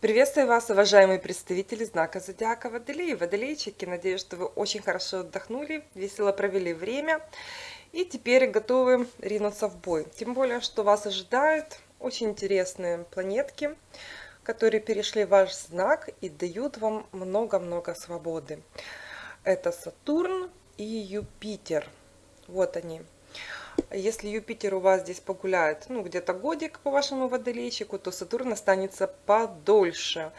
Приветствую вас, уважаемые представители знака Зодиака Водолей, Водолейчики. Надеюсь, что вы очень хорошо отдохнули, весело провели время и теперь готовы ринуться в бой. Тем более, что вас ожидают очень интересные планетки, которые перешли в ваш знак и дают вам много-много свободы. Это Сатурн и Юпитер. Вот они. Если Юпитер у вас здесь погуляет, ну, где-то годик по вашему водолейчику, то Сатурн останется подольше.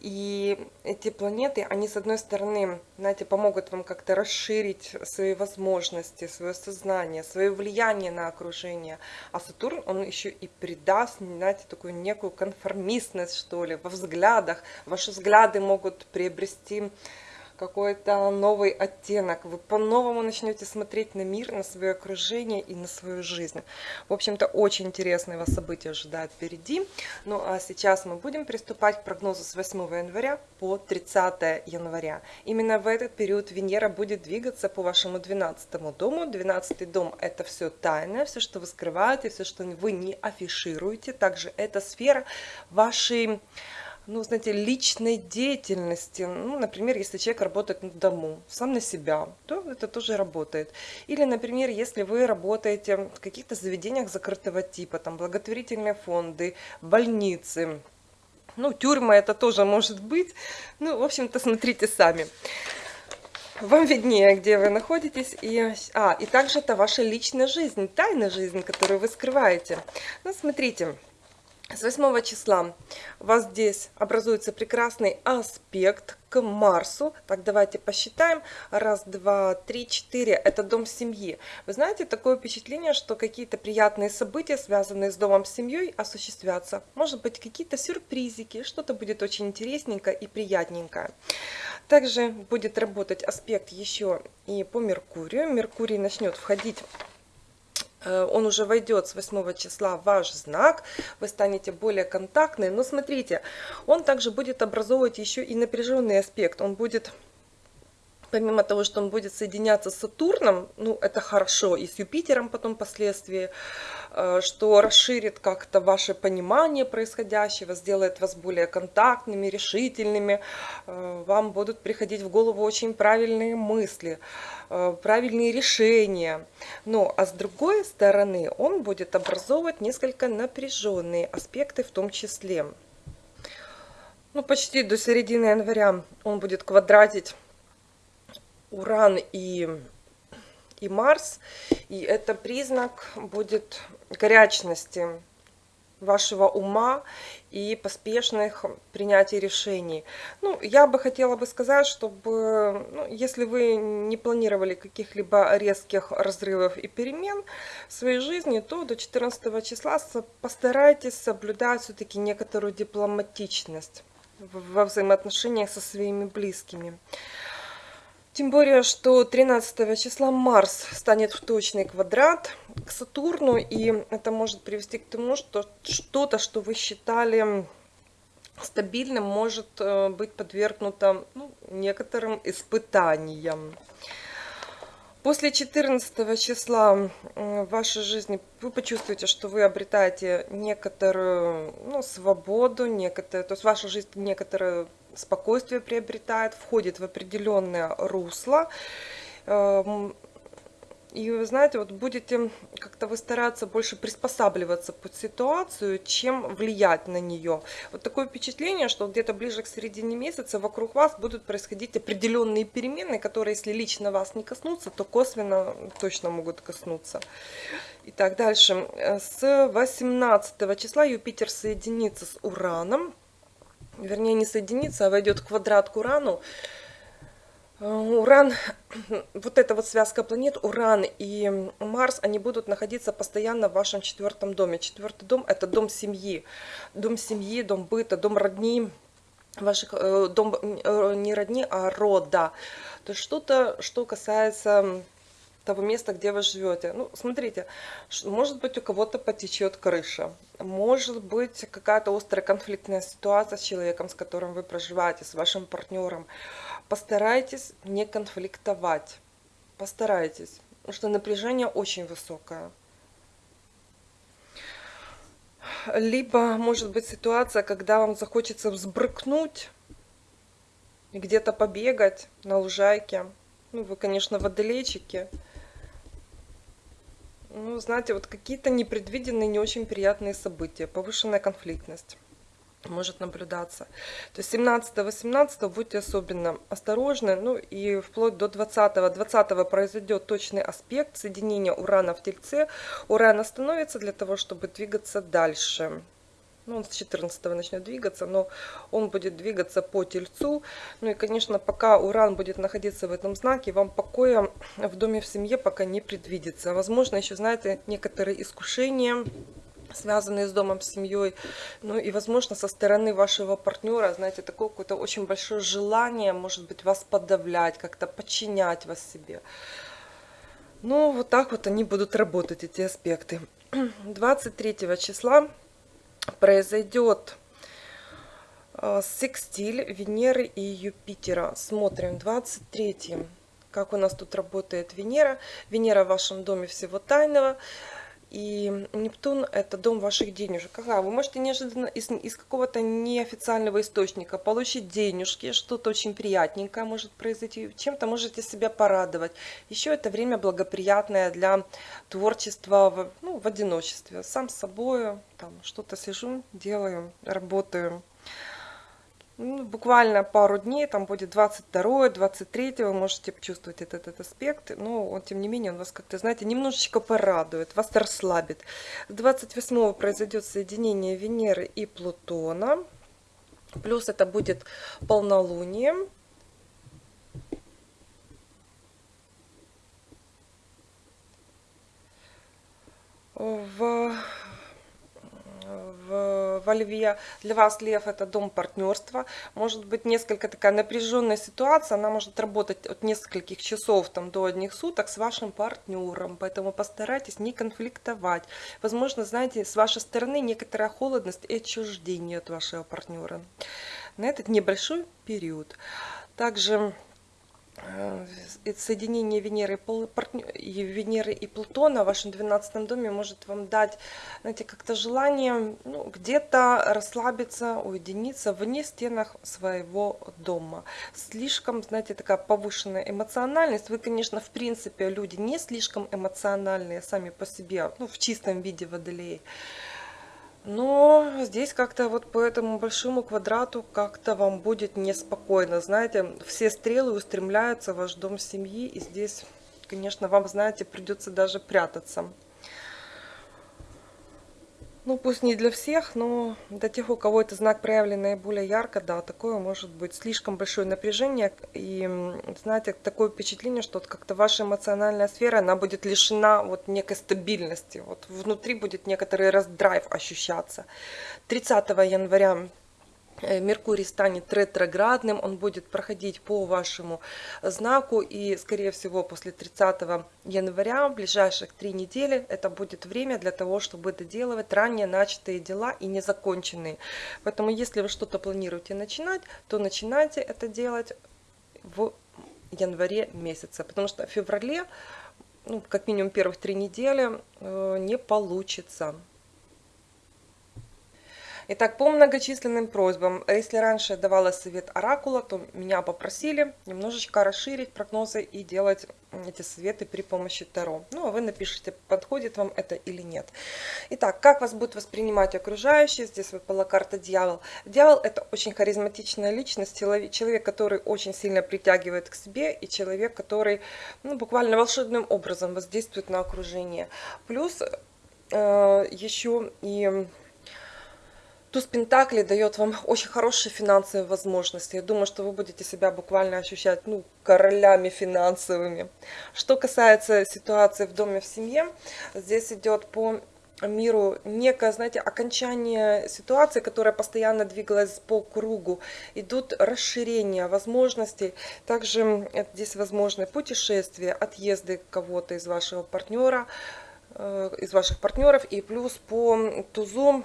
И эти планеты, они, с одной стороны, знаете, помогут вам как-то расширить свои возможности, свое сознание, свое влияние на окружение. А Сатурн, он еще и придаст, знаете, такую некую конформистность, что ли, во взглядах. Ваши взгляды могут приобрести какой-то новый оттенок. Вы по-новому начнете смотреть на мир, на свое окружение и на свою жизнь. В общем-то, очень интересные вас события ожидают впереди. Ну а сейчас мы будем приступать к прогнозу с 8 января по 30 января. Именно в этот период Венера будет двигаться по вашему 12 дому. 12 дом – это все тайное, все, что вы скрываете, все, что вы не афишируете. Также это сфера вашей ну, знаете, личной деятельности. Ну, например, если человек работает на дому, сам на себя, то это тоже работает. Или, например, если вы работаете в каких-то заведениях закрытого типа, там благотворительные фонды, больницы, ну, тюрьма это тоже может быть. Ну, в общем-то, смотрите сами. Вам виднее, где вы находитесь. И, а, и также это ваша личная жизнь, тайная жизнь, которую вы скрываете. Ну, смотрите, с 8 числа у вас здесь образуется прекрасный аспект к Марсу. Так, давайте посчитаем. Раз, два, три, четыре. Это дом семьи. Вы знаете, такое впечатление, что какие-то приятные события, связанные с домом с семьей, осуществятся. Может быть, какие-то сюрпризики, что-то будет очень интересненькое и приятненькое. Также будет работать аспект еще и по Меркурию. Меркурий начнет входить он уже войдет с 8 числа в ваш знак, вы станете более контактны. Но смотрите, он также будет образовывать еще и напряженный аспект. Он будет помимо того, что он будет соединяться с Сатурном, ну, это хорошо, и с Юпитером потом впоследствии, э, что расширит как-то ваше понимание происходящего, сделает вас более контактными, решительными, э, вам будут приходить в голову очень правильные мысли, э, правильные решения. Ну, а с другой стороны, он будет образовывать несколько напряженные аспекты в том числе. Ну, почти до середины января он будет квадратить Уран и, и Марс. И это признак будет горячности вашего ума и поспешных принятий решений. Ну, я бы хотела бы сказать, чтобы, ну, если вы не планировали каких-либо резких разрывов и перемен в своей жизни, то до 14 числа постарайтесь соблюдать все-таки некоторую дипломатичность во взаимоотношениях со своими близкими. Тем более, что 13 числа Марс станет в точный квадрат к Сатурну, и это может привести к тому, что что-то, что вы считали стабильным, может э, быть подвергнуто ну, некоторым испытаниям. После 14 числа в вашей жизни вы почувствуете, что вы обретаете некоторую ну, свободу, некоторую, то есть ваша жизнь некоторую спокойствие приобретает, входит в определенное русло. Эм, и вы знаете, вот будете как-то вы стараться больше приспосабливаться под ситуацию, чем влиять на нее. Вот такое впечатление, что где-то ближе к середине месяца вокруг вас будут происходить определенные перемены, которые, если лично вас не коснутся, то косвенно точно могут коснуться. Итак, дальше. С 18 числа Юпитер соединится с Ураном вернее не соединится, а войдет в квадрат к Урану. Э, Уран, вот эта вот связка планет, Уран и Марс, они будут находиться постоянно в вашем четвертом доме. Четвертый дом – это дом семьи. Дом семьи, дом быта, дом родни, ваших, э, дом э, не родни, а рода. То есть что-то, что касается того места, где вы живете. Ну, смотрите, может быть у кого-то потечет крыша, может быть какая-то острая конфликтная ситуация с человеком, с которым вы проживаете, с вашим партнером. Постарайтесь не конфликтовать, постарайтесь, потому что напряжение очень высокое. либо может быть ситуация, когда вам захочется взбрыкнуть где-то побегать на лужайке. Ну, вы, конечно, водолейчики. Ну, знаете, вот какие-то непредвиденные, не очень приятные события, повышенная конфликтность может наблюдаться. То есть 17-18 будьте особенно осторожны, ну и вплоть до 20-го. 20 произойдет точный аспект соединения Урана в Тельце. Уран остановится для того, чтобы двигаться дальше. Ну, он с 14 начнет двигаться, но он будет двигаться по Тельцу. Ну и, конечно, пока Уран будет находиться в этом знаке, вам покоя в доме в семье пока не предвидится. Возможно, еще, знаете, некоторые искушения связанные с домом, с семьей. Ну и, возможно, со стороны вашего партнера, знаете, такое какое-то очень большое желание, может быть, вас подавлять, как-то подчинять вас себе. Ну, вот так вот они будут работать, эти аспекты. 23 числа произойдет э, секстиль Венеры и Юпитера. Смотрим, 23 как у нас тут работает Венера. Венера в вашем доме всего тайного. И Нептун – это дом ваших денежек. Ага, вы можете неожиданно из, из какого-то неофициального источника получить денежки, что-то очень приятненькое может произойти, чем-то можете себя порадовать. Еще это время благоприятное для творчества в, ну, в одиночестве. Сам с собой, там что-то сижу, делаю, работаю. Ну, буквально пару дней, там будет 22 23 вы можете почувствовать этот, этот аспект, но он, тем не менее, он вас как-то, знаете, немножечко порадует, вас расслабит. 28 произойдет соединение Венеры и Плутона, плюс это будет полнолуние. В в, во Льве. Для вас Лев это дом партнерства. Может быть несколько такая напряженная ситуация, она может работать от нескольких часов там, до одних суток с вашим партнером. Поэтому постарайтесь не конфликтовать. Возможно, знаете, с вашей стороны некоторая холодность и отчуждение от вашего партнера на этот небольшой период. Также соединение Венеры и, Венеры и Плутона в вашем 12 доме может вам дать, знаете, как-то желание ну, где-то расслабиться, уединиться вне стенах своего дома. Слишком, знаете, такая повышенная эмоциональность. Вы, конечно, в принципе, люди не слишком эмоциональные сами по себе, ну, в чистом виде водолеи. Но здесь как-то вот по этому большому квадрату как-то вам будет неспокойно. Знаете, все стрелы устремляются в ваш дом семьи. И здесь, конечно, вам, знаете, придется даже прятаться. Ну, пусть не для всех, но для тех, у кого это знак проявлен наиболее ярко, да, такое может быть слишком большое напряжение. И, знаете, такое впечатление, что вот как-то ваша эмоциональная сфера, она будет лишена вот некой стабильности. Вот внутри будет некоторый раздрайв ощущаться. 30 января Меркурий станет ретроградным, он будет проходить по вашему знаку и, скорее всего, после 30 января, в ближайших три недели, это будет время для того, чтобы доделывать ранее начатые дела и незаконченные. Поэтому, если вы что-то планируете начинать, то начинайте это делать в январе месяце, потому что в феврале, ну, как минимум первых три недели, э, не получится. Итак, по многочисленным просьбам, если раньше давала совет оракула, то меня попросили немножечко расширить прогнозы и делать эти советы при помощи Таро. Ну, а вы напишите, подходит вам это или нет. Итак, как вас будут воспринимать окружающие? Здесь выпала карта Дьявол. Дьявол – это очень харизматичная личность, человек, который очень сильно притягивает к себе, и человек, который ну, буквально волшебным образом воздействует на окружение. Плюс э, еще и Туз Пентакли дает вам очень хорошие финансовые возможности. Я думаю, что вы будете себя буквально ощущать ну, королями финансовыми. Что касается ситуации в доме, в семье, здесь идет по миру некое, знаете, окончание ситуации, которая постоянно двигалась по кругу. Идут расширения возможностей. Также здесь возможны путешествия, отъезды кого-то из вашего партнера, э, из ваших партнеров. И плюс по тузу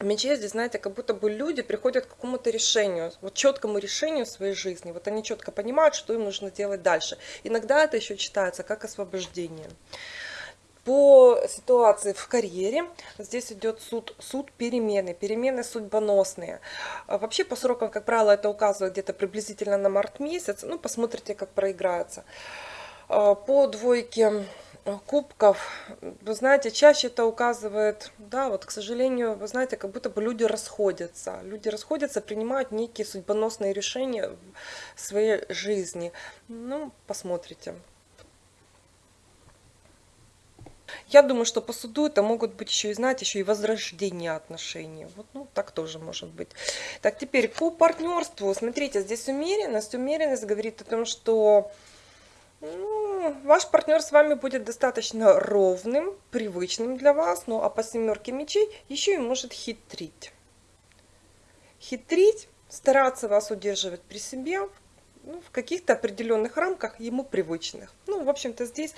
мече здесь, знаете, как будто бы люди приходят к какому-то решению, вот четкому решению своей жизни. Вот они четко понимают, что им нужно делать дальше. Иногда это еще читается как освобождение. По ситуации в карьере здесь идет суд, суд перемены, перемены судьбоносные. А вообще по срокам, как правило, это указывает где-то приблизительно на март месяц. Ну, посмотрите, как проиграется. А, по двойке кубков, вы знаете, чаще это указывает, да, вот, к сожалению, вы знаете, как будто бы люди расходятся. Люди расходятся, принимают некие судьбоносные решения в своей жизни. Ну, посмотрите. Я думаю, что по суду это могут быть еще и, знаете, еще и возрождение отношений. Вот, ну, так тоже может быть. Так, теперь по партнерству. Смотрите, здесь умеренность. Умеренность говорит о том, что ваш партнер с вами будет достаточно ровным, привычным для вас. Ну, а по семерке мечей еще и может хитрить. Хитрить, стараться вас удерживать при себе, ну, в каких-то определенных рамках ему привычных. Ну, в общем-то, здесь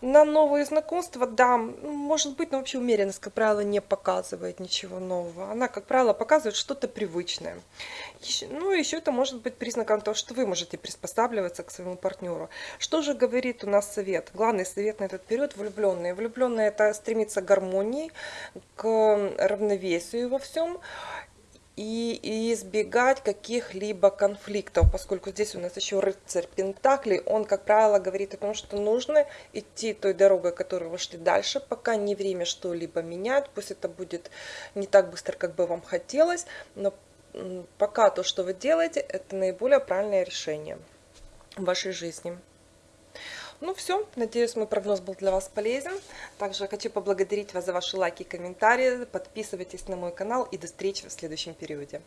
на новые знакомства, да, может быть, но вообще умеренность, как правило, не показывает ничего нового. Она, как правило, показывает что-то привычное. Еще, ну, еще это может быть признаком того, что вы можете приспосабливаться к своему партнеру. Что же говорит у нас совет? Главный совет на этот период – влюбленные. Влюбленные – это стремиться к гармонии, к равновесию во всем и избегать каких-либо конфликтов, поскольку здесь у нас еще рыцарь Пентаклей, он, как правило, говорит о том, что нужно идти той дорогой, которую вы шли дальше, пока не время что-либо менять, пусть это будет не так быстро, как бы вам хотелось, но пока то, что вы делаете, это наиболее правильное решение в вашей жизни. Ну все, надеюсь, мой прогноз был для вас полезен. Также хочу поблагодарить вас за ваши лайки и комментарии. Подписывайтесь на мой канал и до встречи в следующем периоде.